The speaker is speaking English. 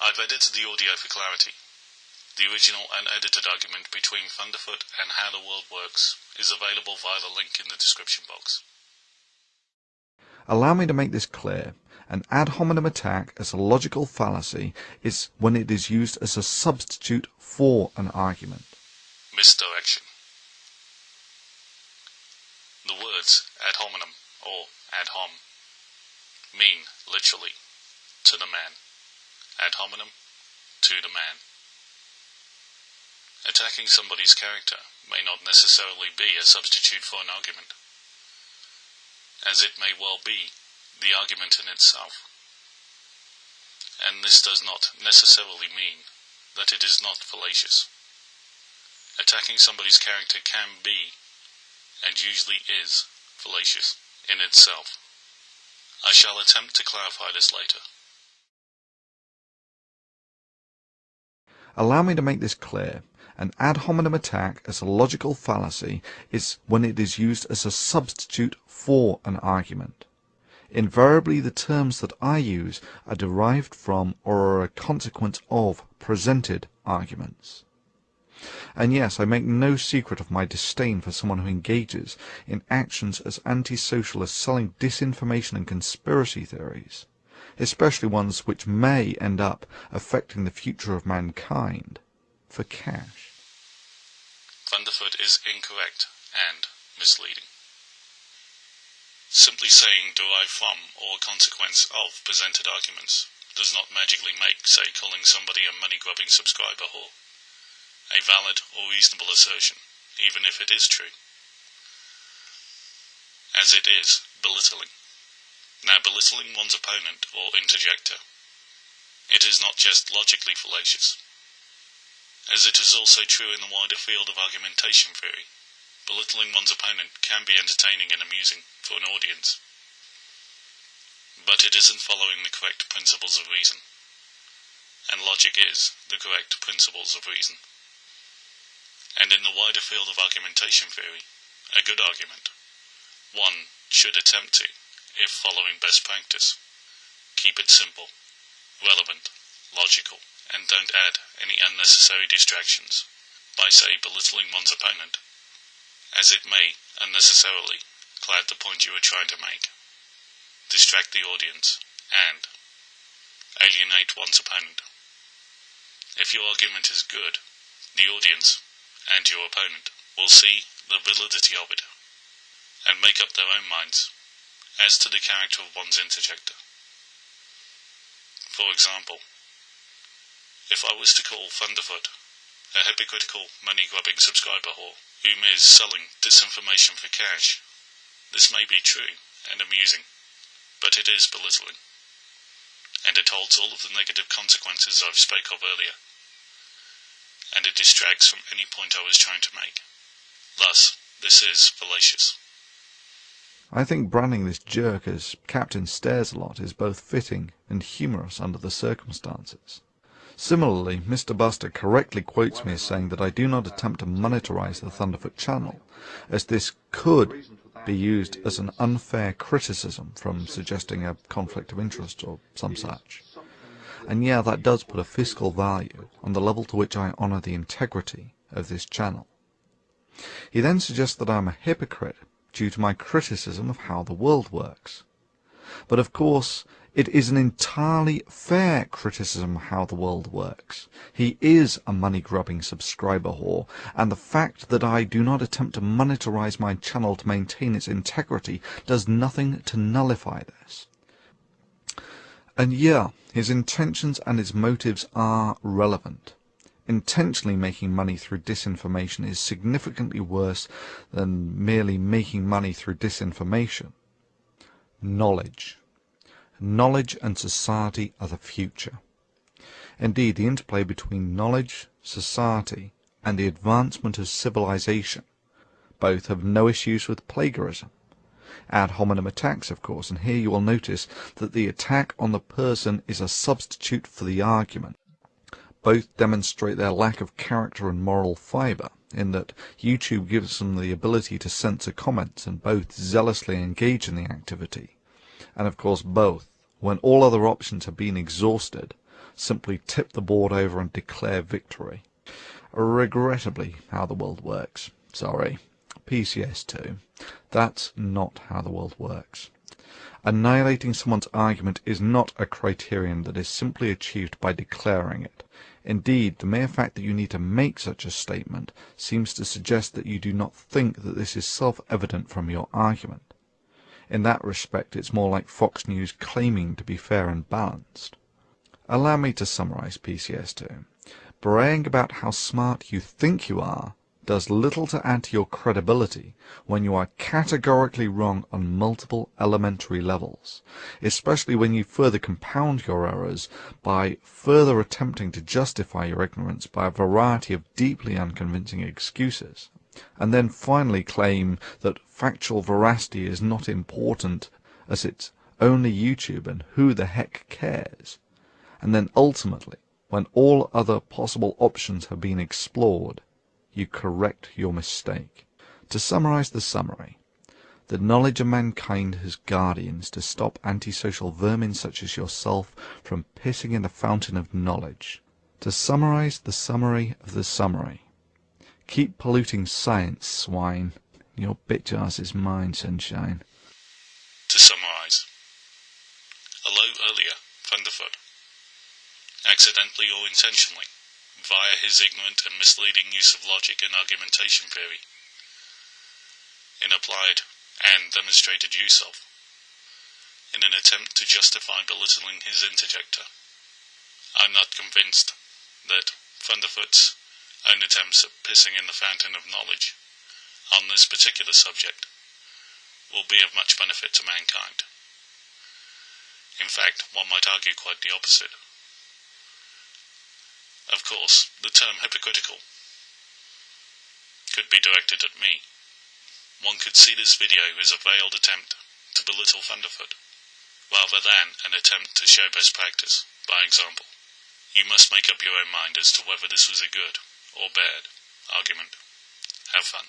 I've edited the audio for clarity. The original and edited argument between Thunderfoot and How the World Works is available via the link in the description box. Allow me to make this clear. An ad hominem attack as a logical fallacy is when it is used as a substitute for an argument. Misdirection. The words ad hominem or ad hom mean literally to the man. Ad hominem to the man. Attacking somebody's character may not necessarily be a substitute for an argument as it may well be the argument in itself. And this does not necessarily mean that it is not fallacious. Attacking somebody's character can be, and usually is, fallacious in itself. I shall attempt to clarify this later. Allow me to make this clear. An ad hominem attack as a logical fallacy is when it is used as a substitute for an argument. Invariably the terms that I use are derived from or are a consequence of presented arguments. And yes, I make no secret of my disdain for someone who engages in actions as antisocial as selling disinformation and conspiracy theories, especially ones which may end up affecting the future of mankind, for cash. Thunderfoot is incorrect and misleading. Simply saying derived from or consequence of presented arguments does not magically make, say, calling somebody a money-grubbing subscriber whore a valid or reasonable assertion, even if it is true. As it is belittling. Now, belittling one's opponent or interjector, it is not just logically fallacious, as it is also true in the wider field of argumentation theory. Belittling one's opponent can be entertaining and amusing for an audience, but it isn't following the correct principles of reason, and logic is the correct principles of reason. And in the wider field of argumentation theory, a good argument, one should attempt to, if following best practice, keep it simple, relevant, logical, and don't add any unnecessary distractions by, say, belittling one's opponent, as it may unnecessarily cloud the point you are trying to make, distract the audience, and alienate one's opponent. If your argument is good, the audience and your opponent will see the validity of it and make up their own minds as to the character of one's interjector. For example, if I was to call Thunderfoot a hypocritical money-grubbing subscriber whore whom is selling disinformation for cash, this may be true and amusing, but it is belittling, and it holds all of the negative consequences I've spoke of earlier, and it distracts from any point I was trying to make. Thus, this is fallacious. I think branding this jerk as Captain Stares a lot is both fitting and humorous under the circumstances. Similarly, Mr. Buster correctly quotes me as saying that I do not attempt to monetize the Thunderfoot channel, as this could be used as an unfair criticism from suggesting a conflict of interest or some such. And yeah, that does put a fiscal value on the level to which I honor the integrity of this channel. He then suggests that I am a hypocrite due to my criticism of how the world works. But of course, it is an entirely fair criticism of how the world works. He is a money-grubbing subscriber whore, and the fact that I do not attempt to monetize my channel to maintain its integrity does nothing to nullify this. And yeah, his intentions and his motives are relevant. Intentionally making money through disinformation is significantly worse than merely making money through disinformation. Knowledge. Knowledge and society are the future. Indeed, the interplay between knowledge, society, and the advancement of civilization both have no issues with plagiarism. Ad hominem attacks, of course, and here you will notice that the attack on the person is a substitute for the argument. Both demonstrate their lack of character and moral fiber, in that YouTube gives them the ability to censor comments and both zealously engage in the activity and of course both, when all other options have been exhausted, simply tip the board over and declare victory. Regrettably, how the world works. Sorry. PCS2. That's not how the world works. Annihilating someone's argument is not a criterion that is simply achieved by declaring it. Indeed, the mere fact that you need to make such a statement seems to suggest that you do not think that this is self-evident from your argument. In that respect, it's more like Fox News claiming to be fair and balanced. Allow me to summarize PCS2. Braying about how smart you think you are does little to add to your credibility when you are categorically wrong on multiple elementary levels, especially when you further compound your errors by further attempting to justify your ignorance by a variety of deeply unconvincing excuses, and then finally claim that factual veracity is not important as it's only YouTube and who the heck cares, and then ultimately, when all other possible options have been explored, you correct your mistake. To summarize the summary, the knowledge of mankind has guardians to stop antisocial vermin such as yourself from pissing in the fountain of knowledge. To summarize the summary of the summary, keep polluting science, swine. Your bitch ass is mine, sunshine. To summarize, hello earlier, Thunderfoot. Accidentally or intentionally, via his ignorant and misleading use of logic and argumentation theory, in applied and demonstrated use of, in an attempt to justify belittling his interjector. I'm not convinced that Thunderfoot's own attempts at pissing in the fountain of knowledge on this particular subject will be of much benefit to mankind. In fact, one might argue quite the opposite. Of course, the term hypocritical could be directed at me. One could see this video as a veiled attempt to belittle Thunderfoot, rather than an attempt to show best practice, by example. You must make up your own mind as to whether this was a good or bad argument. Have fun.